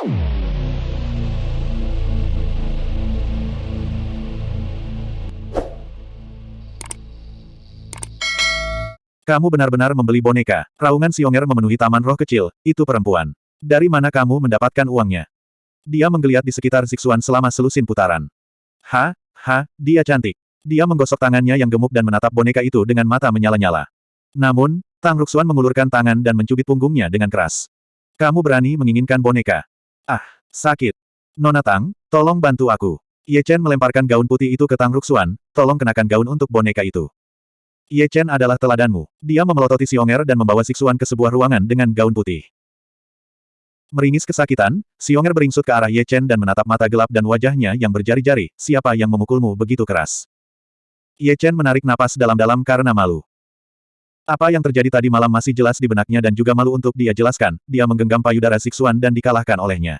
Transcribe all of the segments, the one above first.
Kamu benar-benar membeli boneka. Raungan Xionger memenuhi taman roh kecil, itu perempuan. Dari mana kamu mendapatkan uangnya? Dia menggeliat di sekitar Zixuan selama selusin putaran. Ha, ha, dia cantik. Dia menggosok tangannya yang gemuk dan menatap boneka itu dengan mata menyala-nyala. Namun, Tang Ruxuan mengulurkan tangan dan mencubit punggungnya dengan keras. Kamu berani menginginkan boneka. Ah, sakit. Nona Tang, tolong bantu aku. Ye Chen melemparkan gaun putih itu ke Tang Ruxuan, tolong kenakan gaun untuk boneka itu. Ye Chen adalah teladanmu. Dia memelototi Xionger dan membawa Sixuan ke sebuah ruangan dengan gaun putih. Meringis kesakitan, Xionger beringsut ke arah Ye Chen dan menatap mata gelap dan wajahnya yang berjari-jari, siapa yang memukulmu begitu keras. Ye Chen menarik napas dalam-dalam karena malu. Apa yang terjadi tadi malam masih jelas di benaknya dan juga malu untuk dia jelaskan, dia menggenggam payudara Sixuan dan dikalahkan olehnya.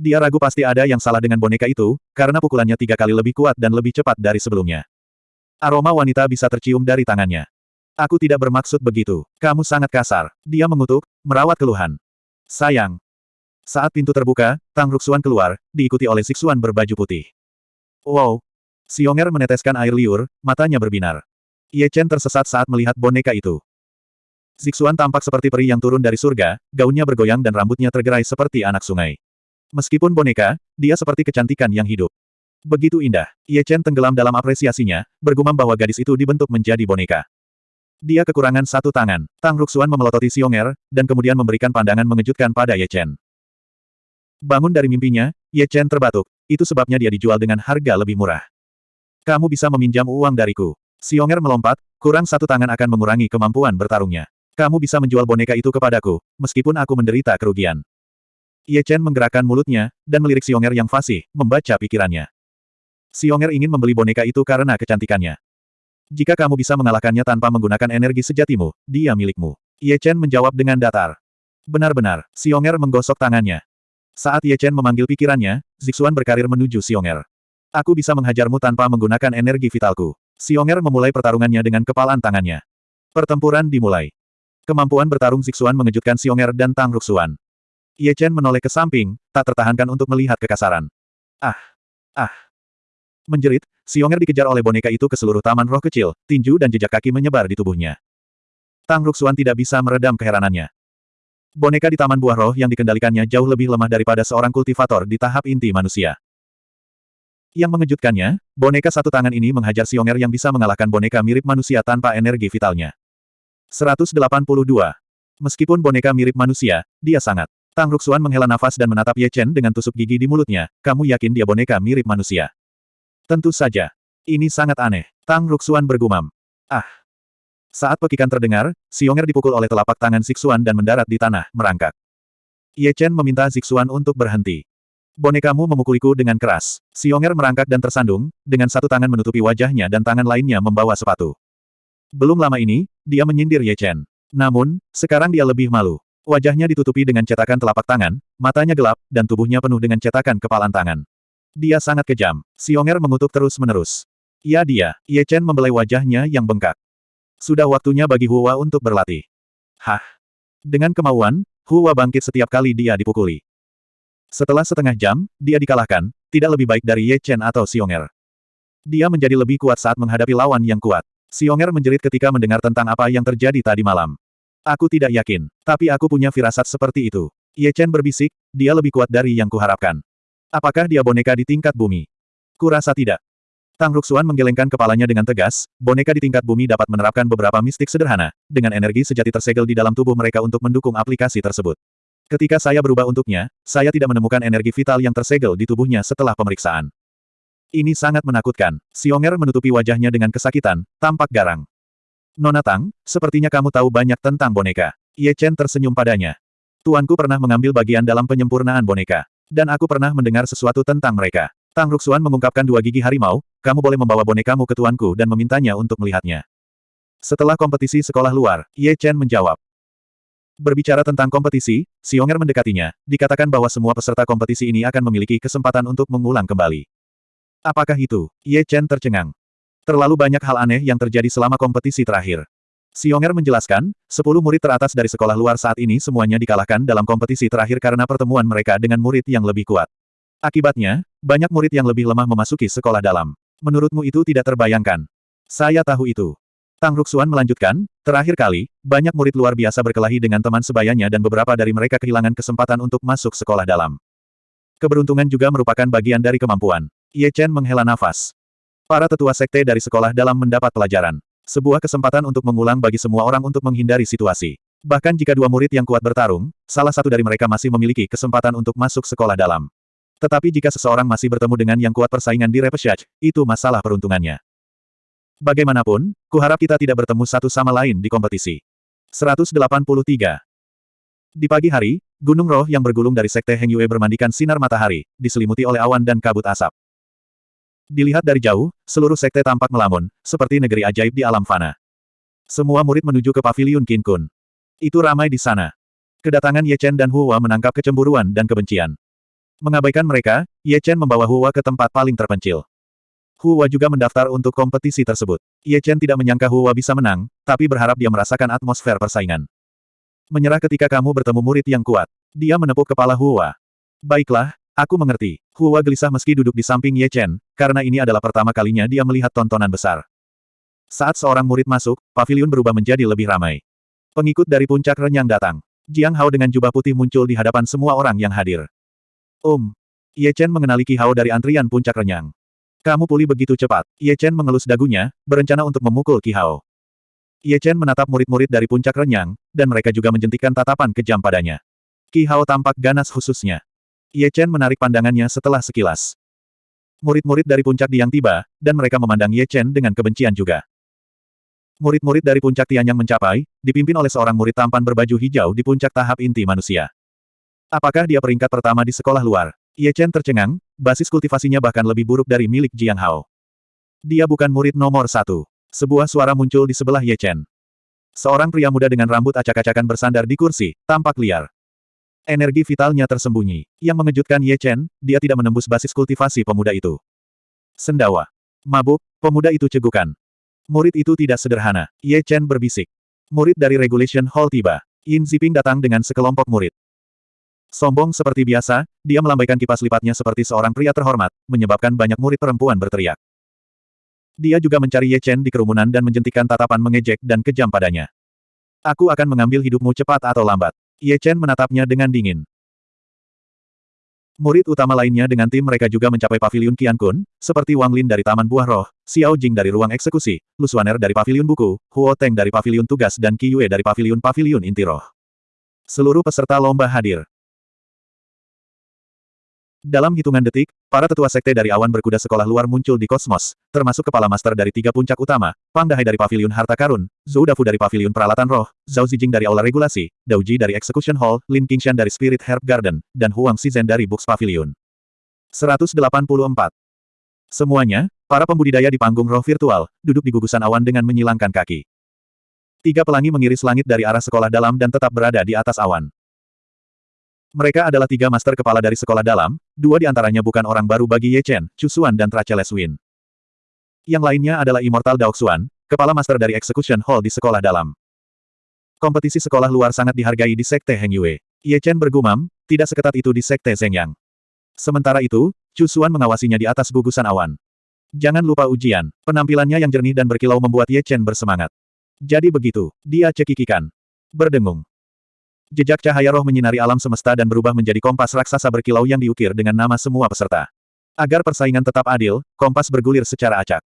Dia ragu pasti ada yang salah dengan boneka itu, karena pukulannya tiga kali lebih kuat dan lebih cepat dari sebelumnya. Aroma wanita bisa tercium dari tangannya. Aku tidak bermaksud begitu. Kamu sangat kasar. Dia mengutuk, merawat keluhan. Sayang. Saat pintu terbuka, Tang Ruxuan keluar, diikuti oleh Sixuan berbaju putih. Wow. Xionger meneteskan air liur, matanya berbinar. Ye Chen tersesat saat melihat boneka itu. Zixuan tampak seperti peri yang turun dari surga, gaunnya bergoyang dan rambutnya tergerai seperti anak sungai. Meskipun boneka, dia seperti kecantikan yang hidup. Begitu indah. Ye Chen tenggelam dalam apresiasinya, bergumam bahwa gadis itu dibentuk menjadi boneka. Dia kekurangan satu tangan. Tang Ruxuan memelototi Xionger, dan kemudian memberikan pandangan mengejutkan pada Ye Chen. Bangun dari mimpinya, Ye Chen terbatuk. Itu sebabnya dia dijual dengan harga lebih murah. Kamu bisa meminjam uang dariku. Xionger melompat, kurang satu tangan akan mengurangi kemampuan bertarungnya. Kamu bisa menjual boneka itu kepadaku, meskipun aku menderita kerugian. Ye Chen menggerakkan mulutnya, dan melirik Xionger yang fasih, membaca pikirannya. Xionger ingin membeli boneka itu karena kecantikannya. Jika kamu bisa mengalahkannya tanpa menggunakan energi sejatimu, dia milikmu. Ye Chen menjawab dengan datar. Benar-benar, Xionger menggosok tangannya. Saat Ye Chen memanggil pikirannya, Zixuan berkarir menuju Xionger. Aku bisa menghajarmu tanpa menggunakan energi vitalku. Xionger memulai pertarungannya dengan kepalan tangannya. Pertempuran dimulai. Kemampuan bertarung Zixuan mengejutkan Xionger dan Tang Ruxuan. Ye Chen menoleh ke samping, tak tertahankan untuk melihat kekasaran. Ah! Ah! Menjerit, Xionger dikejar oleh boneka itu ke seluruh taman roh kecil, tinju dan jejak kaki menyebar di tubuhnya. Tang Ruxuan tidak bisa meredam keheranannya. Boneka di taman buah roh yang dikendalikannya jauh lebih lemah daripada seorang kultivator di tahap inti manusia. Yang mengejutkannya, boneka satu tangan ini menghajar Xionger yang bisa mengalahkan boneka mirip manusia tanpa energi vitalnya. 182. Meskipun boneka mirip manusia, dia sangat. Tang Ruxuan menghela nafas dan menatap Ye Chen dengan tusuk gigi di mulutnya, kamu yakin dia boneka mirip manusia? Tentu saja. Ini sangat aneh. Tang Ruxuan bergumam. Ah. Saat pekikan terdengar, Xionger dipukul oleh telapak tangan Zixuan dan mendarat di tanah, merangkak. Ye Chen meminta Zixuan untuk berhenti. Bonekamu memukuliku dengan keras. Xionger merangkak dan tersandung, dengan satu tangan menutupi wajahnya dan tangan lainnya membawa sepatu. Belum lama ini, dia menyindir Ye Chen. Namun, sekarang dia lebih malu. Wajahnya ditutupi dengan cetakan telapak tangan, matanya gelap, dan tubuhnya penuh dengan cetakan kepalan tangan. Dia sangat kejam. Xionger mengutuk terus-menerus. Ya dia, Ye Chen membelai wajahnya yang bengkak. Sudah waktunya bagi Hua untuk berlatih. Hah? Dengan kemauan, Hua bangkit setiap kali dia dipukuli. Setelah setengah jam, dia dikalahkan, tidak lebih baik dari Ye Chen atau Xionger. Dia menjadi lebih kuat saat menghadapi lawan yang kuat. Xionger menjerit ketika mendengar tentang apa yang terjadi tadi malam. Aku tidak yakin, tapi aku punya firasat seperti itu. Ye Chen berbisik, dia lebih kuat dari yang kuharapkan. Apakah dia boneka di tingkat bumi? Kurasa tidak. Tang Ruxuan menggelengkan kepalanya dengan tegas, boneka di tingkat bumi dapat menerapkan beberapa mistik sederhana, dengan energi sejati tersegel di dalam tubuh mereka untuk mendukung aplikasi tersebut. Ketika saya berubah untuknya, saya tidak menemukan energi vital yang tersegel di tubuhnya setelah pemeriksaan. Ini sangat menakutkan. Xionger menutupi wajahnya dengan kesakitan, tampak garang. Nona Tang, sepertinya kamu tahu banyak tentang boneka. Ye Chen tersenyum padanya. Tuanku pernah mengambil bagian dalam penyempurnaan boneka. Dan aku pernah mendengar sesuatu tentang mereka. Tang Ruxuan mengungkapkan dua gigi harimau, kamu boleh membawa bonekamu ke tuanku dan memintanya untuk melihatnya. Setelah kompetisi sekolah luar, Ye Chen menjawab. Berbicara tentang kompetisi, Xionger mendekatinya, dikatakan bahwa semua peserta kompetisi ini akan memiliki kesempatan untuk mengulang kembali. Apakah itu? Ye Chen tercengang. Terlalu banyak hal aneh yang terjadi selama kompetisi terakhir. Xionger menjelaskan, sepuluh murid teratas dari sekolah luar saat ini semuanya dikalahkan dalam kompetisi terakhir karena pertemuan mereka dengan murid yang lebih kuat. Akibatnya, banyak murid yang lebih lemah memasuki sekolah dalam. Menurutmu itu tidak terbayangkan. Saya tahu itu. Tang Ruxuan melanjutkan, terakhir kali, banyak murid luar biasa berkelahi dengan teman sebayanya dan beberapa dari mereka kehilangan kesempatan untuk masuk sekolah dalam. Keberuntungan juga merupakan bagian dari kemampuan. Ye Chen menghela nafas. Para tetua sekte dari sekolah dalam mendapat pelajaran. Sebuah kesempatan untuk mengulang bagi semua orang untuk menghindari situasi. Bahkan jika dua murid yang kuat bertarung, salah satu dari mereka masih memiliki kesempatan untuk masuk sekolah dalam. Tetapi jika seseorang masih bertemu dengan yang kuat persaingan di repechage, itu masalah peruntungannya. Bagaimanapun, kuharap kita tidak bertemu satu sama lain di kompetisi. 183. Di pagi hari, Gunung Roh yang bergulung dari Sekte Heng Yue bermandikan sinar matahari, diselimuti oleh awan dan kabut asap. Dilihat dari jauh, seluruh sekte tampak melamun, seperti negeri ajaib di alam fana. Semua murid menuju ke pavilion Qin Kun. Itu ramai di sana. Kedatangan Ye Chen dan Huwa menangkap kecemburuan dan kebencian. Mengabaikan mereka, Ye Chen membawa Huwa ke tempat paling terpencil. Huwa juga mendaftar untuk kompetisi tersebut. Ye Chen tidak menyangka Huwa bisa menang, tapi berharap dia merasakan atmosfer persaingan. Menyerah ketika kamu bertemu murid yang kuat. Dia menepuk kepala Huwa. Baiklah, aku mengerti. Huwa gelisah meski duduk di samping Ye Chen, karena ini adalah pertama kalinya dia melihat tontonan besar. Saat seorang murid masuk, pavilion berubah menjadi lebih ramai. Pengikut dari puncak renyang datang. Jiang Hao dengan jubah putih muncul di hadapan semua orang yang hadir. Om. Ye Chen mengenali Ki Hao dari antrian puncak renyang. Kamu pulih begitu cepat. Ye Chen mengelus dagunya, berencana untuk memukul Ki Hao. Ye Chen menatap murid-murid dari puncak renyang, dan mereka juga menjentikan tatapan kejam padanya. Ki Hao tampak ganas khususnya. Ye Chen menarik pandangannya setelah sekilas. Murid-murid dari puncak Diang tiba, dan mereka memandang Ye Chen dengan kebencian juga. Murid-murid dari puncak Tianyang mencapai, dipimpin oleh seorang murid tampan berbaju hijau di puncak tahap inti manusia. Apakah dia peringkat pertama di sekolah luar? Ye Chen tercengang, basis kultivasinya bahkan lebih buruk dari milik Jiang Hao. Dia bukan murid nomor satu. Sebuah suara muncul di sebelah Ye Chen. Seorang pria muda dengan rambut acak-acakan bersandar di kursi, tampak liar. Energi vitalnya tersembunyi. Yang mengejutkan Ye Chen, dia tidak menembus basis kultivasi pemuda itu. Sendawa. Mabuk, pemuda itu cegukan. Murid itu tidak sederhana. Ye Chen berbisik. Murid dari Regulation Hall tiba. Yin Ziping datang dengan sekelompok murid. Sombong seperti biasa, dia melambaikan kipas lipatnya seperti seorang pria terhormat, menyebabkan banyak murid perempuan berteriak. Dia juga mencari Ye Chen di kerumunan dan menjentikan tatapan mengejek dan kejam padanya. Aku akan mengambil hidupmu cepat atau lambat. Ye Chen menatapnya dengan dingin. Murid utama lainnya dengan tim mereka juga mencapai pavilion Qian Kun, seperti Wang Lin dari Taman Buah Roh, Xiao Jing dari Ruang Eksekusi, Lu Suaner dari Pavilion Buku, Huo Teng dari Pavilion Tugas dan Qi Yue dari Pavilion Pavilion Inti Roh. Seluruh peserta lomba hadir. Dalam hitungan detik, para tetua sekte dari awan berkuda sekolah luar muncul di kosmos, termasuk kepala master dari tiga puncak utama, Pang Dahai dari pavilion harta karun, Zhou Dafu dari pavilion peralatan roh, Zhao Zijing dari aula regulasi, Dao Ji dari execution hall, Lin Qingshan dari spirit herb garden, dan Huang Shizhen dari books pavilion. 184. Semuanya, para pembudidaya di panggung roh virtual, duduk di gugusan awan dengan menyilangkan kaki. Tiga pelangi mengiris langit dari arah sekolah dalam dan tetap berada di atas awan. Mereka adalah tiga master kepala dari sekolah dalam, dua di antaranya bukan orang baru bagi Ye Chen, Chu Xuan dan Tracheles Win. Yang lainnya adalah Immortal Dao Xuan, kepala master dari Execution Hall di sekolah dalam. Kompetisi sekolah luar sangat dihargai di Sekte Heng Yue. Ye Chen bergumam, tidak seketat itu di Sekte Zhengyang. Sementara itu, Chu Xuan mengawasinya di atas gugusan awan. Jangan lupa ujian. Penampilannya yang jernih dan berkilau membuat Ye Chen bersemangat. Jadi begitu, dia cekikikan. Berdengung. Jejak cahaya roh menyinari alam semesta dan berubah menjadi kompas raksasa berkilau yang diukir dengan nama semua peserta. Agar persaingan tetap adil, kompas bergulir secara acak.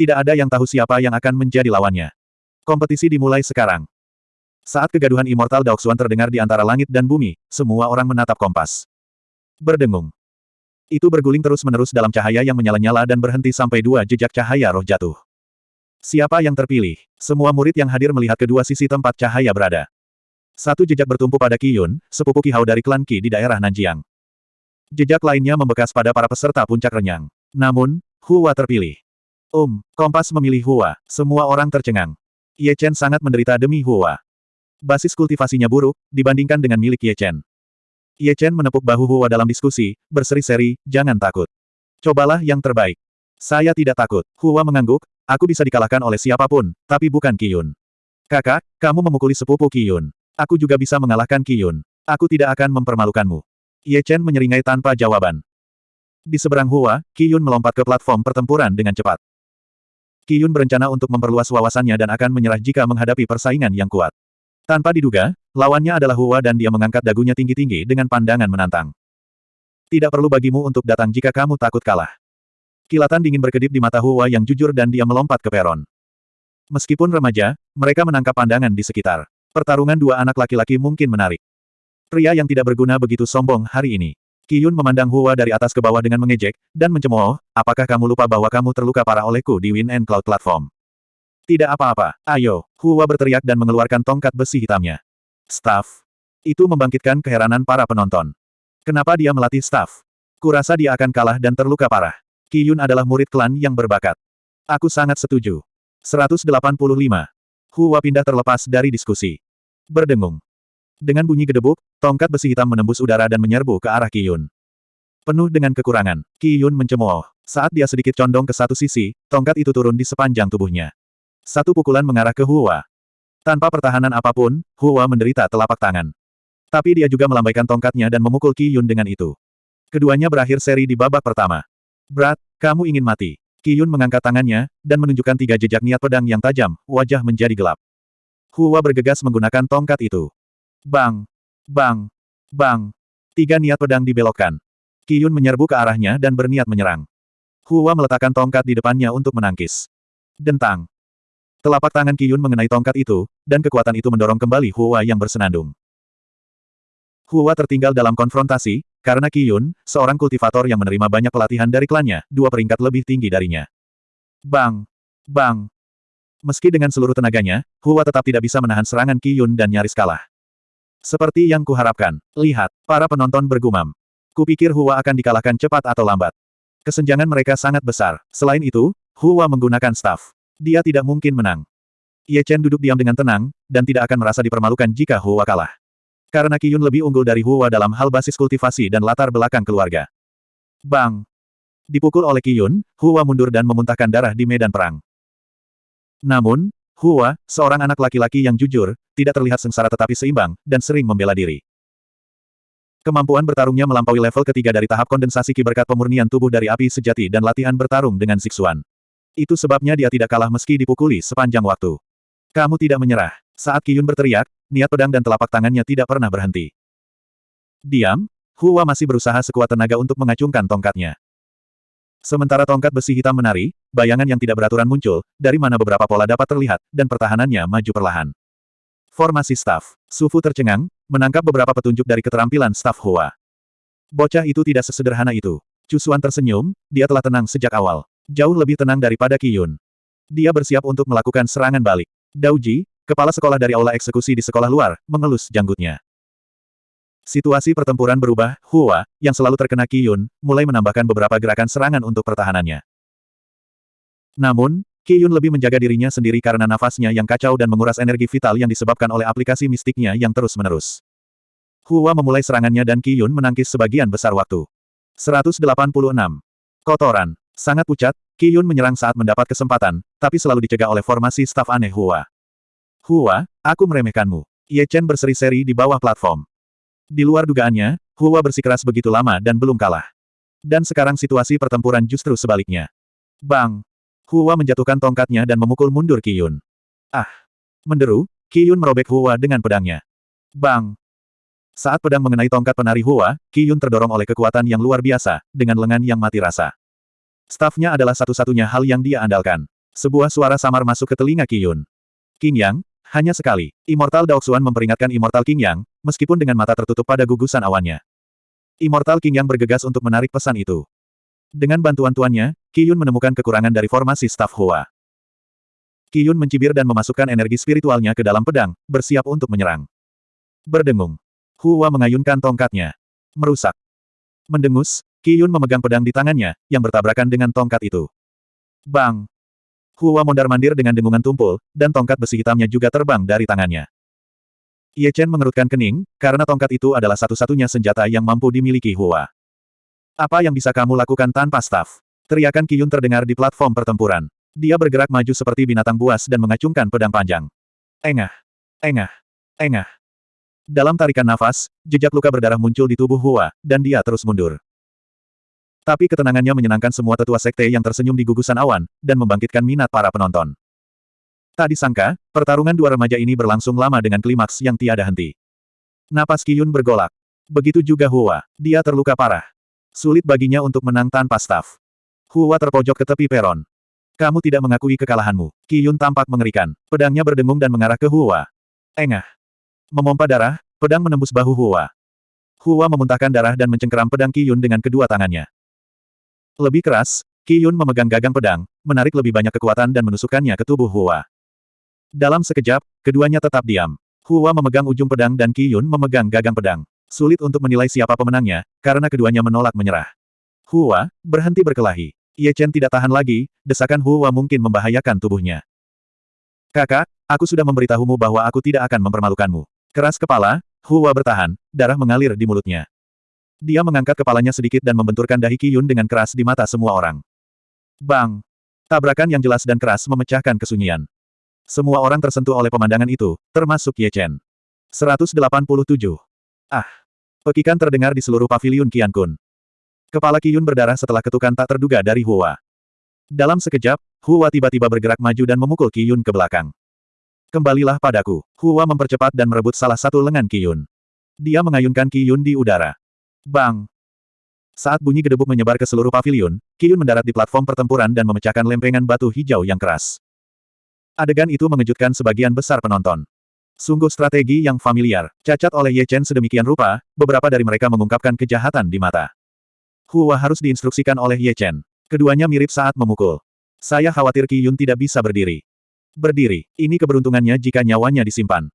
Tidak ada yang tahu siapa yang akan menjadi lawannya. Kompetisi dimulai sekarang. Saat kegaduhan immortal Daoxuan terdengar di antara langit dan bumi, semua orang menatap kompas. Berdengung. Itu berguling terus-menerus dalam cahaya yang menyala-nyala dan berhenti sampai dua jejak cahaya roh jatuh. Siapa yang terpilih? Semua murid yang hadir melihat kedua sisi tempat cahaya berada. Satu jejak bertumpu pada Qiyun, sepupu Qi Hao dari klan Qi di daerah Nanjiang. Jejak lainnya membekas pada para peserta puncak renyang. Namun, Hua terpilih. Um, Kompas memilih Hua. Semua orang tercengang. Ye Chen sangat menderita demi Hua. Basis kultivasinya buruk, dibandingkan dengan milik Ye Chen. Ye Chen menepuk bahu Hua dalam diskusi, berseri-seri, jangan takut. Cobalah yang terbaik. Saya tidak takut. Hua mengangguk, aku bisa dikalahkan oleh siapa pun, tapi bukan Qiyun. Kakak, kamu memukuli sepupu Qiyun. Aku juga bisa mengalahkan Qiyun. Aku tidak akan mempermalukanmu. Ye Chen menyeringai tanpa jawaban. Di seberang Hua, Qiyun melompat ke platform pertempuran dengan cepat. Qiyun berencana untuk memperluas wawasannya dan akan menyerah jika menghadapi persaingan yang kuat. Tanpa diduga, lawannya adalah Hua dan dia mengangkat dagunya tinggi-tinggi dengan pandangan menantang. Tidak perlu bagimu untuk datang jika kamu takut kalah. Kilatan dingin berkedip di mata Hua yang jujur dan dia melompat ke peron. Meskipun remaja, mereka menangkap pandangan di sekitar. Pertarungan dua anak laki-laki mungkin menarik. Pria yang tidak berguna begitu sombong hari ini. Qiyun memandang Hua dari atas ke bawah dengan mengejek, dan mencemooh, apakah kamu lupa bahwa kamu terluka parah olehku di Win and Cloud Platform? Tidak apa-apa, ayo, Hua berteriak dan mengeluarkan tongkat besi hitamnya. Staff. Itu membangkitkan keheranan para penonton. Kenapa dia melatih staff? Kurasa dia akan kalah dan terluka parah. Qiyun adalah murid klan yang berbakat. Aku sangat setuju. 185. Hua pindah terlepas dari diskusi. Berdengung. Dengan bunyi gedebuk, tongkat besi hitam menembus udara dan menyerbu ke arah Qiyun. Penuh dengan kekurangan, Qiyun mencemooh. Saat dia sedikit condong ke satu sisi, tongkat itu turun di sepanjang tubuhnya. Satu pukulan mengarah ke Hua. Tanpa pertahanan apa pun, Hua menderita telapak tangan. Tapi dia juga melambaikan tongkatnya dan memukul Qiyun dengan itu. Keduanya berakhir seri di babak pertama. Berat, kamu ingin mati. Qiyun mengangkat tangannya, dan menunjukkan tiga jejak niat pedang yang tajam, wajah menjadi gelap. Hua bergegas menggunakan tongkat itu. Bang! Bang! Bang! Tiga niat pedang dibelokkan. Qiyun menyerbu ke arahnya dan berniat menyerang. Hua meletakkan tongkat di depannya untuk menangkis. Dentang! Telapak tangan Qiyun mengenai tongkat itu, dan kekuatan itu mendorong kembali Hua yang bersenandung. Hua tertinggal dalam konfrontasi, karena Qiyun, seorang kultivator yang menerima banyak pelatihan dari klannya, dua peringkat lebih tinggi darinya. Bang! Bang! Meski dengan seluruh tenaganya, Hua tetap tidak bisa menahan serangan Qiyun dan nyaris kalah. Seperti yang kuharapkan. Lihat, para penonton bergumam. Kupikir Hua akan dikalahkan cepat atau lambat. Kesenjangan mereka sangat besar. Selain itu, Hua menggunakan staff. Dia tidak mungkin menang. Ye Chen duduk diam dengan tenang, dan tidak akan merasa dipermalukan jika Hua kalah. Karena Qiyun lebih unggul dari Hua dalam hal basis kultivasi dan latar belakang keluarga. Bang! Dipukul oleh Qiyun, Hua mundur dan memuntahkan darah di medan perang. Namun, Hua, seorang anak laki-laki yang jujur, tidak terlihat sengsara tetapi seimbang, dan sering membela diri. Kemampuan bertarungnya melampaui level ketiga dari tahap kondensasi ki berkat pemurnian tubuh dari api sejati dan latihan bertarung dengan Siksuan. Itu sebabnya dia tidak kalah meski dipukuli sepanjang waktu. Kamu tidak menyerah. Saat Qiyun berteriak, niat pedang dan telapak tangannya tidak pernah berhenti. Diam, Hua masih berusaha sekuat tenaga untuk mengacungkan tongkatnya. Sementara tongkat besi hitam menari, bayangan yang tidak beraturan muncul, dari mana beberapa pola dapat terlihat, dan pertahanannya maju perlahan. Formasi staf. Sufu tercengang, menangkap beberapa petunjuk dari keterampilan staf Hua. Bocah itu tidak sesederhana itu. Cusuan tersenyum, dia telah tenang sejak awal. Jauh lebih tenang daripada Qiyun. Dia bersiap untuk melakukan serangan balik. Dauji, Kepala sekolah dari aula eksekusi di sekolah luar, mengelus janggutnya. Situasi pertempuran berubah, Hua, yang selalu terkena Qiyun, mulai menambahkan beberapa gerakan serangan untuk pertahanannya. Namun, Qiyun lebih menjaga dirinya sendiri karena nafasnya yang kacau dan menguras energi vital yang disebabkan oleh aplikasi mistiknya yang terus-menerus. Hua memulai serangannya dan Qiyun menangkis sebagian besar waktu. 186. Kotoran. Sangat pucat, Qiyun menyerang saat mendapat kesempatan, tapi selalu dicegah oleh formasi staf aneh Hua. Hua, aku meremehkanmu. Ye Chen berseri-seri di bawah platform. Di luar dugaannya, Hua bersikeras begitu lama dan belum kalah. Dan sekarang situasi pertempuran justru sebaliknya. Bang! Hua menjatuhkan tongkatnya dan memukul mundur Qiyun. Ah! Menderu, Qiyun merobek Hua dengan pedangnya. Bang! Saat pedang mengenai tongkat penari Hua, Qiyun terdorong oleh kekuatan yang luar biasa, dengan lengan yang mati rasa. Stafnya adalah satu-satunya hal yang dia andalkan. Sebuah suara samar masuk ke telinga Qiyun. King Yang, hanya sekali, Immortal Daoxuan memperingatkan Immortal King Yang, meskipun dengan mata tertutup pada gugusan awannya. Immortal King Yang bergegas untuk menarik pesan itu. Dengan bantuan tuannya, Qiyun menemukan kekurangan dari formasi staf Hua. Qiyun mencibir dan memasukkan energi spiritualnya ke dalam pedang, bersiap untuk menyerang. Berdengung. Hua mengayunkan tongkatnya. Merusak. Mendengus, Qiyun memegang pedang di tangannya, yang bertabrakan dengan tongkat itu. Bang! Hua mondar-mandir dengan dengungan tumpul, dan tongkat besi hitamnya juga terbang dari tangannya. Ye Chen mengerutkan kening, karena tongkat itu adalah satu-satunya senjata yang mampu dimiliki Hua. Apa yang bisa kamu lakukan tanpa staf? Teriakan Qiyun terdengar di platform pertempuran. Dia bergerak maju seperti binatang buas dan mengacungkan pedang panjang. Engah. Engah. Engah. Dalam tarikan nafas, jejak luka berdarah muncul di tubuh Hua, dan dia terus mundur. Tapi ketenangannya menyenangkan semua tetua sekte yang tersenyum di gugusan awan, dan membangkitkan minat para penonton. Tak disangka, pertarungan dua remaja ini berlangsung lama dengan klimaks yang tiada henti. Napas Kiyun bergolak. Begitu juga Hua, dia terluka parah. Sulit baginya untuk menang tanpa staf. Hua terpojok ke tepi peron. Kamu tidak mengakui kekalahanmu. Kiyun tampak mengerikan. Pedangnya berdengung dan mengarah ke Hua. Engah. Memompa darah, pedang menembus bahu Hua. Hua memuntahkan darah dan mencengkeram pedang Kiyun dengan kedua tangannya. Lebih keras, Kiyun memegang gagang pedang, menarik lebih banyak kekuatan dan menusukkannya ke tubuh Hua. Dalam sekejap, keduanya tetap diam. Hua memegang ujung pedang dan Kiyun memegang gagang pedang. Sulit untuk menilai siapa pemenangnya, karena keduanya menolak menyerah. Hua, berhenti berkelahi. Ye Chen tidak tahan lagi, desakan Hua mungkin membahayakan tubuhnya. Kakak, aku sudah memberitahumu bahwa aku tidak akan mempermalukanmu. Keras kepala, Hua bertahan, darah mengalir di mulutnya. Dia mengangkat kepalanya sedikit dan membenturkan dahi Qiyun dengan keras di mata semua orang. Bang! Tabrakan yang jelas dan keras memecahkan kesunyian. Semua orang tersentuh oleh pemandangan itu, termasuk Ye Chen. 187. Ah! Pekikan terdengar di seluruh paviliun Qian Kun. Kepala Qiyun berdarah setelah ketukan tak terduga dari Hua. Dalam sekejap, Hua tiba-tiba bergerak maju dan memukul Qiyun ke belakang. Kembalilah padaku. Hua mempercepat dan merebut salah satu lengan Qiyun. Dia mengayunkan Qiyun di udara. Bang! Saat bunyi gedebuk menyebar ke seluruh paviliun, Qiyun mendarat di platform pertempuran dan memecahkan lempengan batu hijau yang keras. Adegan itu mengejutkan sebagian besar penonton. Sungguh strategi yang familiar, cacat oleh Ye Chen sedemikian rupa, beberapa dari mereka mengungkapkan kejahatan di mata. Hua harus diinstruksikan oleh Ye Chen. Keduanya mirip saat memukul. Saya khawatir Qiyun tidak bisa berdiri. Berdiri, ini keberuntungannya jika nyawanya disimpan.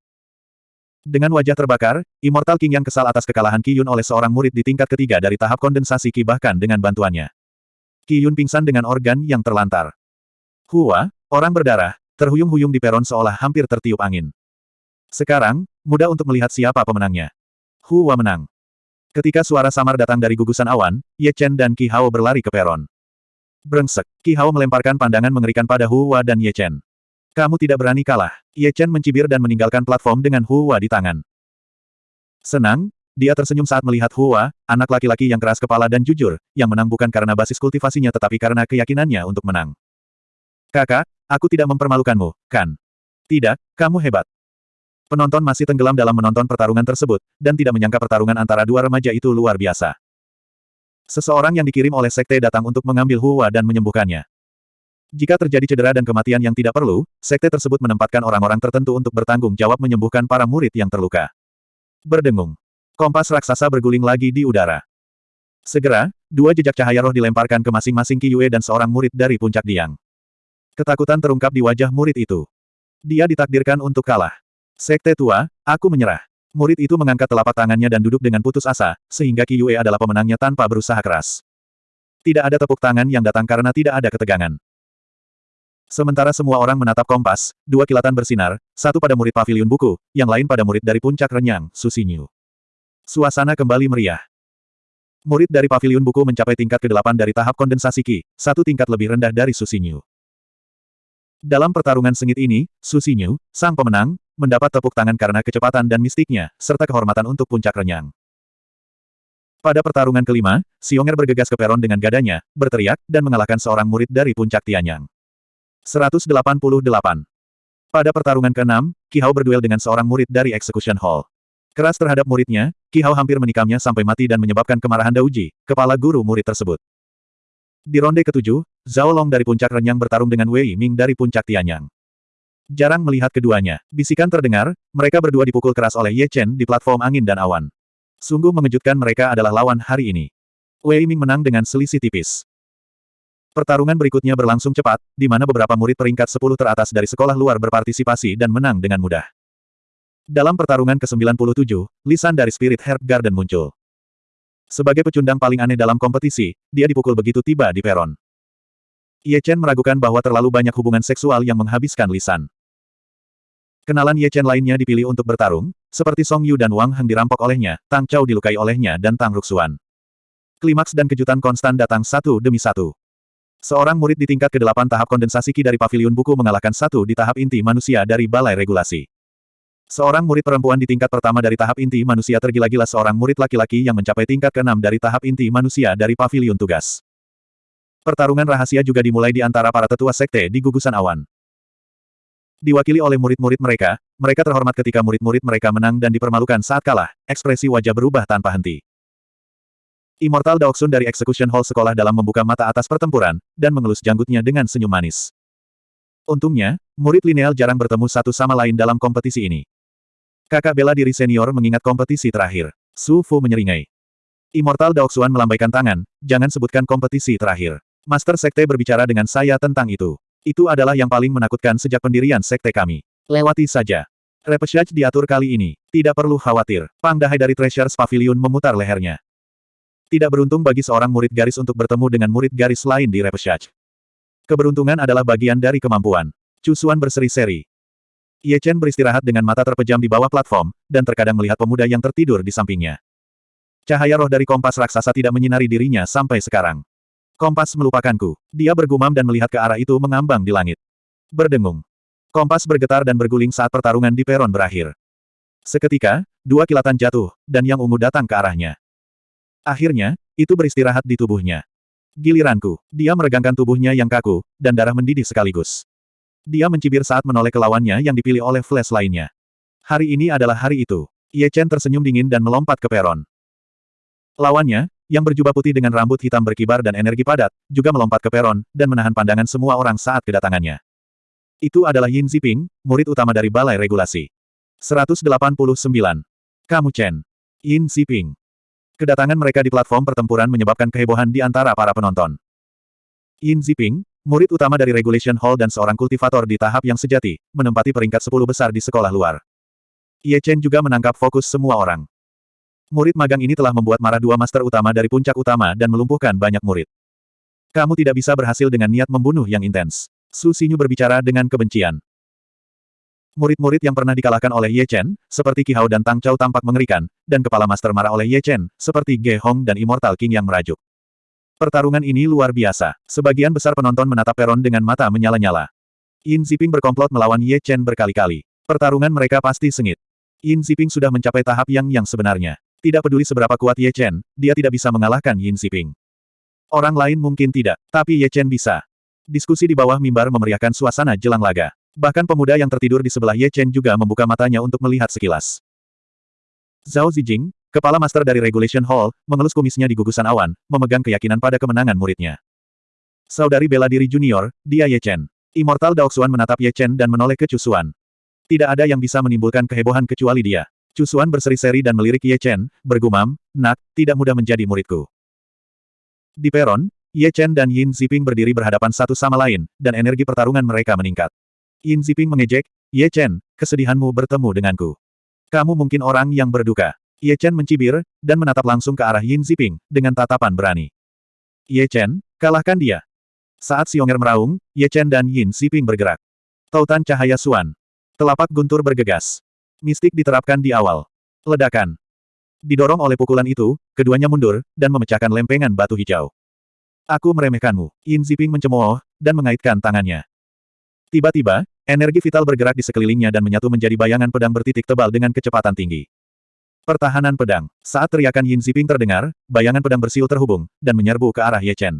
Dengan wajah terbakar, Immortal King yang kesal atas kekalahan Qiyun oleh seorang murid di tingkat ketiga dari tahap kondensasi Qi bahkan dengan bantuannya. Qiyun pingsan dengan organ yang terlantar. Hua, orang berdarah, terhuyung-huyung di peron seolah hampir tertiup angin. Sekarang, mudah untuk melihat siapa pemenangnya. Hua menang. Ketika suara samar datang dari gugusan awan, Ye Chen dan Qi Hao berlari ke peron. Brengsek, Qi Hao melemparkan pandangan mengerikan pada Hua dan Ye Chen. Kamu tidak berani kalah. Ye Chen mencibir dan meninggalkan platform dengan Hua di tangan. Senang, dia tersenyum saat melihat Hua, anak laki-laki yang keras kepala dan jujur, yang menang bukan karena basis kultivasinya tetapi karena keyakinannya untuk menang. Kakak, aku tidak mempermalukanmu, kan? Tidak, kamu hebat. Penonton masih tenggelam dalam menonton pertarungan tersebut, dan tidak menyangka pertarungan antara dua remaja itu luar biasa. Seseorang yang dikirim oleh sekte datang untuk mengambil Hua dan menyembuhkannya. Jika terjadi cedera dan kematian yang tidak perlu, sekte tersebut menempatkan orang-orang tertentu untuk bertanggung jawab menyembuhkan para murid yang terluka. Berdengung. Kompas raksasa berguling lagi di udara. Segera, dua jejak cahaya roh dilemparkan ke masing-masing Qiyue dan seorang murid dari puncak Diang. Ketakutan terungkap di wajah murid itu. Dia ditakdirkan untuk kalah. Sekte tua, aku menyerah. Murid itu mengangkat telapak tangannya dan duduk dengan putus asa, sehingga Qiyue adalah pemenangnya tanpa berusaha keras. Tidak ada tepuk tangan yang datang karena tidak ada ketegangan. Sementara semua orang menatap kompas, dua kilatan bersinar, satu pada murid pavilion buku, yang lain pada murid dari puncak renyang, Susinyu. Suasana kembali meriah. Murid dari pavilion buku mencapai tingkat ke-8 dari tahap kondensasi Ki, satu tingkat lebih rendah dari Susinyu. Dalam pertarungan sengit ini, Susinyu, sang pemenang, mendapat tepuk tangan karena kecepatan dan mistiknya, serta kehormatan untuk puncak renyang. Pada pertarungan kelima, Xionger bergegas ke peron dengan gadanya, berteriak, dan mengalahkan seorang murid dari puncak Tianyang. 188. Pada pertarungan ke-6, Ki Hao berduel dengan seorang murid dari Execution Hall. Keras terhadap muridnya, Ki Hao hampir menikamnya sampai mati dan menyebabkan kemarahan Dauji, kepala guru murid tersebut. Di ronde ketujuh, Zhao Long dari puncak renyang bertarung dengan Wei Ming dari puncak Tianyang. Jarang melihat keduanya. Bisikan terdengar, mereka berdua dipukul keras oleh Ye Chen di platform angin dan awan. Sungguh mengejutkan mereka adalah lawan hari ini. Wei Ming menang dengan selisih tipis. Pertarungan berikutnya berlangsung cepat, di mana beberapa murid peringkat 10 teratas dari sekolah luar berpartisipasi dan menang dengan mudah. Dalam pertarungan ke-97, lisan dari Spirit Herb Garden muncul. Sebagai pecundang paling aneh dalam kompetisi, dia dipukul begitu tiba di peron. Ye Chen meragukan bahwa terlalu banyak hubungan seksual yang menghabiskan lisan. Kenalan Ye Chen lainnya dipilih untuk bertarung, seperti Song Yu dan Wang Heng dirampok olehnya, Tang Chao dilukai olehnya dan Tang Ruxuan. Klimaks dan kejutan konstan datang satu demi satu. Seorang murid di tingkat ke-8 tahap kondensasi Ki dari Paviliun Buku mengalahkan satu di tahap inti manusia dari Balai Regulasi. Seorang murid perempuan di tingkat pertama dari tahap inti manusia tergila-gila seorang murid laki-laki yang mencapai tingkat keenam dari tahap inti manusia dari pavilion tugas. Pertarungan rahasia juga dimulai di antara para tetua sekte di gugusan awan. Diwakili oleh murid-murid mereka, mereka terhormat ketika murid-murid mereka menang dan dipermalukan saat kalah, ekspresi wajah berubah tanpa henti. Immortal Daoksun dari Execution Hall sekolah dalam membuka mata atas pertempuran, dan mengelus janggutnya dengan senyum manis. Untungnya, murid lineal jarang bertemu satu sama lain dalam kompetisi ini. Kakak bela diri senior mengingat kompetisi terakhir. Su Fu menyeringai. Immortal Daoxuan melambaikan tangan, jangan sebutkan kompetisi terakhir. Master Sekte berbicara dengan saya tentang itu. Itu adalah yang paling menakutkan sejak pendirian Sekte kami. Lewati saja. Repechage diatur kali ini. Tidak perlu khawatir. Pang Dahai dari Treasures Pavilion memutar lehernya. Tidak beruntung bagi seorang murid garis untuk bertemu dengan murid garis lain di Repechage. Keberuntungan adalah bagian dari kemampuan. Cusuan berseri-seri. Ye Chen beristirahat dengan mata terpejam di bawah platform, dan terkadang melihat pemuda yang tertidur di sampingnya. Cahaya roh dari kompas raksasa tidak menyinari dirinya sampai sekarang. Kompas melupakanku. Dia bergumam dan melihat ke arah itu mengambang di langit. Berdengung. Kompas bergetar dan berguling saat pertarungan di peron berakhir. Seketika, dua kilatan jatuh, dan yang ungu datang ke arahnya. Akhirnya, itu beristirahat di tubuhnya. Giliranku, dia meregangkan tubuhnya yang kaku, dan darah mendidih sekaligus. Dia mencibir saat menoleh ke lawannya yang dipilih oleh Flash lainnya. Hari ini adalah hari itu. Ye Chen tersenyum dingin dan melompat ke peron. Lawannya, yang berjubah putih dengan rambut hitam berkibar dan energi padat, juga melompat ke peron, dan menahan pandangan semua orang saat kedatangannya. Itu adalah Yin Ziping, murid utama dari Balai Regulasi. 189. Kamu Chen. Yin Ziping. Kedatangan mereka di platform pertempuran menyebabkan kehebohan di antara para penonton. Yin Ziping, Murid utama dari Regulation Hall dan seorang kultivator di tahap yang sejati, menempati peringkat 10 besar di sekolah luar. Ye Chen juga menangkap fokus semua orang. Murid magang ini telah membuat marah dua master utama dari puncak utama dan melumpuhkan banyak murid. Kamu tidak bisa berhasil dengan niat membunuh yang intens. Su Xinyu berbicara dengan kebencian. Murid-murid yang pernah dikalahkan oleh Ye Chen, seperti Ki Hao dan Tang Chao tampak mengerikan, dan kepala master marah oleh Ye Chen, seperti Ge Hong dan Immortal King yang merajuk. Pertarungan ini luar biasa. Sebagian besar penonton menatap peron dengan mata menyala-nyala. Yin Ziping berkomplot melawan Ye Chen berkali-kali. Pertarungan mereka pasti sengit. Yin Ziping sudah mencapai tahap yang yang sebenarnya. Tidak peduli seberapa kuat Ye Chen, dia tidak bisa mengalahkan Yin Ziping. Orang lain mungkin tidak, tapi Ye Chen bisa. Diskusi di bawah mimbar memeriahkan suasana jelang laga. Bahkan pemuda yang tertidur di sebelah Ye Chen juga membuka matanya untuk melihat sekilas. Zhao Zijing, Kepala Master dari Regulation Hall, mengelus kumisnya di gugusan awan, memegang keyakinan pada kemenangan muridnya. Saudari bela diri junior, dia Ye Chen. Immortal Daoxuan menatap Ye Chen dan menoleh ke Cusuan. Tidak ada yang bisa menimbulkan kehebohan kecuali dia. Cusuan berseri-seri dan melirik Ye Chen, bergumam, nak, tidak mudah menjadi muridku. Di peron, Ye Chen dan Yin Ziping berdiri berhadapan satu sama lain, dan energi pertarungan mereka meningkat. Yin Ziping mengejek, Ye Chen, kesedihanmu bertemu denganku. Kamu mungkin orang yang berduka. Ye Chen mencibir, dan menatap langsung ke arah Yin Ziping, dengan tatapan berani. Ye Chen, kalahkan dia. Saat Xionger meraung, Ye Chen dan Yin Ziping bergerak. Tautan cahaya Suan. Telapak guntur bergegas. Mistik diterapkan di awal. Ledakan. Didorong oleh pukulan itu, keduanya mundur, dan memecahkan lempengan batu hijau. Aku meremehkanmu. Yin Ziping mencemooh, dan mengaitkan tangannya. Tiba-tiba, energi vital bergerak di sekelilingnya dan menyatu menjadi bayangan pedang bertitik tebal dengan kecepatan tinggi. Pertahanan pedang. Saat teriakan Yin Ziping terdengar, bayangan pedang bersiul terhubung, dan menyerbu ke arah Ye Chen.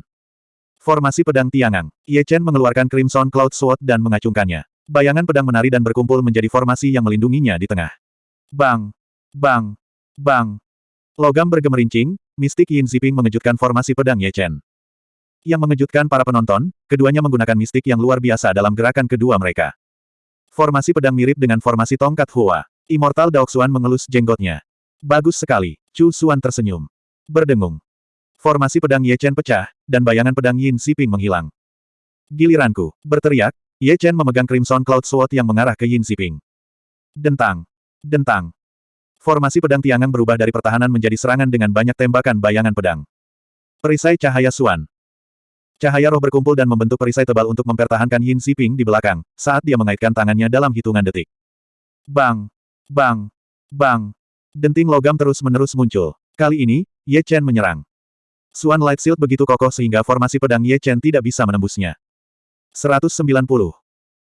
Formasi pedang tiangang. Ye Chen mengeluarkan Crimson Cloud Sword dan mengacungkannya. Bayangan pedang menari dan berkumpul menjadi formasi yang melindunginya di tengah. Bang! Bang! Bang! Logam bergemerincing, mistik Yin Ziping mengejutkan formasi pedang Ye Chen. Yang mengejutkan para penonton, keduanya menggunakan mistik yang luar biasa dalam gerakan kedua mereka. Formasi pedang mirip dengan formasi tongkat Hua. Immortal Daoxuan mengelus jenggotnya. Bagus sekali. Chu Xuan tersenyum. Berdengung. Formasi pedang Ye Chen pecah, dan bayangan pedang Yin Xiping menghilang. Giliranku, berteriak, Ye Chen memegang Crimson Cloud Sword yang mengarah ke Yin Xiping. Dentang. Dentang. Formasi pedang tiangan berubah dari pertahanan menjadi serangan dengan banyak tembakan bayangan pedang. Perisai cahaya Suan. Cahaya roh berkumpul dan membentuk perisai tebal untuk mempertahankan Yin Xiping di belakang, saat dia mengaitkan tangannya dalam hitungan detik. Bang! Bang! Bang! Denting logam terus-menerus muncul. Kali ini, Ye Chen menyerang. Suan Light Shield begitu kokoh sehingga formasi pedang Ye Chen tidak bisa menembusnya. 190.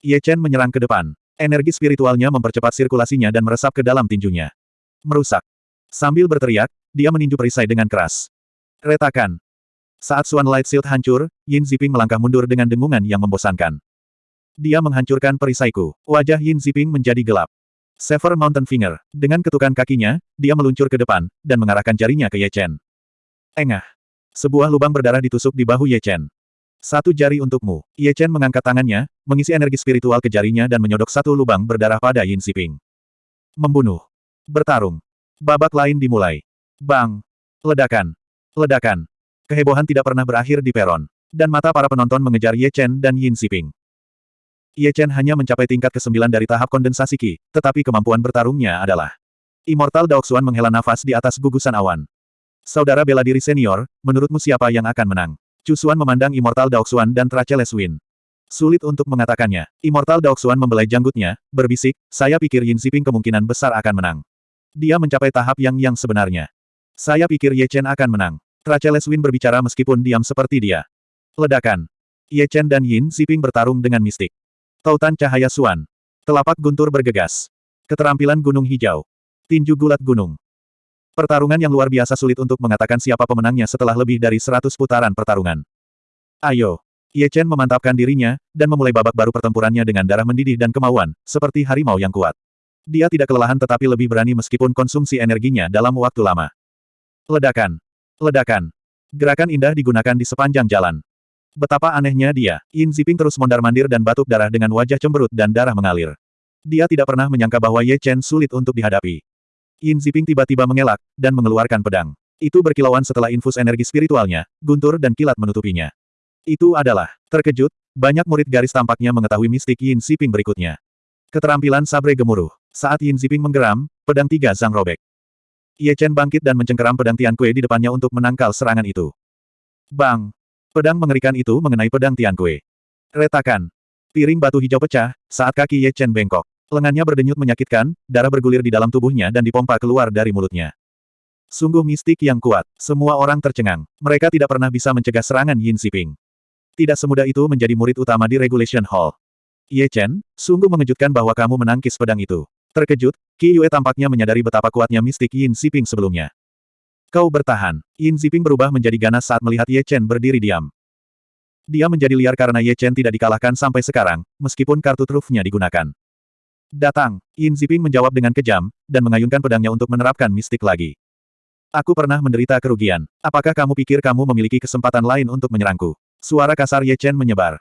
Ye Chen menyerang ke depan. Energi spiritualnya mempercepat sirkulasinya dan meresap ke dalam tinjunya. Merusak. Sambil berteriak, dia meninju perisai dengan keras. Retakan. Saat Swan Light Shield hancur, Yin Ziping melangkah mundur dengan dengungan yang membosankan. Dia menghancurkan perisaiku. Wajah Yin Ziping menjadi gelap. Sever Mountain Finger. Dengan ketukan kakinya, dia meluncur ke depan, dan mengarahkan jarinya ke Ye Chen. Engah. Sebuah lubang berdarah ditusuk di bahu Ye Chen. Satu jari untukmu. Ye Chen mengangkat tangannya, mengisi energi spiritual ke jarinya dan menyodok satu lubang berdarah pada Yin Siping. Membunuh. Bertarung. Babak lain dimulai. Bang. Ledakan. Ledakan. Kehebohan tidak pernah berakhir di peron. Dan mata para penonton mengejar Ye Chen dan Yin Siping. Ye Chen hanya mencapai tingkat ke-9 dari tahap kondensasi Qi, tetapi kemampuan bertarungnya adalah Immortal Daoxuan menghela nafas di atas gugusan awan. Saudara bela diri senior, menurutmu siapa yang akan menang? Cusuan memandang Immortal Daoxuan dan Tracheles Win. Sulit untuk mengatakannya. Immortal Daoxuan membelai janggutnya, berbisik, saya pikir Yin Xiping kemungkinan besar akan menang. Dia mencapai tahap yang yang sebenarnya. Saya pikir Ye Chen akan menang. Tracheles Win berbicara meskipun diam seperti dia. Ledakan. Ye Chen dan Yin Xiping bertarung dengan mistik. Tautan cahaya Suan. Telapak guntur bergegas. Keterampilan gunung hijau. Tinju gulat gunung. Pertarungan yang luar biasa sulit untuk mengatakan siapa pemenangnya setelah lebih dari seratus putaran pertarungan. Ayo. Ye Chen memantapkan dirinya, dan memulai babak baru pertempurannya dengan darah mendidih dan kemauan, seperti harimau yang kuat. Dia tidak kelelahan tetapi lebih berani meskipun konsumsi energinya dalam waktu lama. Ledakan. Ledakan. Gerakan indah digunakan di sepanjang jalan. Betapa anehnya dia, Yin Ziping terus mondar-mandir dan batuk darah dengan wajah cemberut dan darah mengalir. Dia tidak pernah menyangka bahwa Ye Chen sulit untuk dihadapi. Yin Ziping tiba-tiba mengelak, dan mengeluarkan pedang. Itu berkilauan setelah infus energi spiritualnya, guntur dan kilat menutupinya. Itu adalah, terkejut, banyak murid garis tampaknya mengetahui mistik Yin Ziping berikutnya. Keterampilan sabre gemuruh. Saat Yin Ziping menggeram, pedang tiga zang robek. Ye Chen bangkit dan mencengkeram pedang Tian Kue di depannya untuk menangkal serangan itu. Bang! Pedang mengerikan itu mengenai pedang Tian Kue. Retakan. Piring batu hijau pecah, saat kaki Ye Chen bengkok. Lengannya berdenyut menyakitkan, darah bergulir di dalam tubuhnya dan dipompa keluar dari mulutnya. Sungguh mistik yang kuat. Semua orang tercengang. Mereka tidak pernah bisa mencegah serangan Yin Siping. Tidak semudah itu menjadi murid utama di Regulation Hall. Ye Chen, sungguh mengejutkan bahwa kamu menangkis pedang itu. Terkejut, Qi Yue tampaknya menyadari betapa kuatnya mistik Yin Siping sebelumnya. Kau bertahan. Yin Siping berubah menjadi ganas saat melihat Ye Chen berdiri diam. Dia menjadi liar karena Ye Chen tidak dikalahkan sampai sekarang, meskipun kartu trufnya digunakan. Datang, Yin Ziping menjawab dengan kejam, dan mengayunkan pedangnya untuk menerapkan mistik lagi. Aku pernah menderita kerugian. Apakah kamu pikir kamu memiliki kesempatan lain untuk menyerangku? Suara kasar Ye Chen menyebar.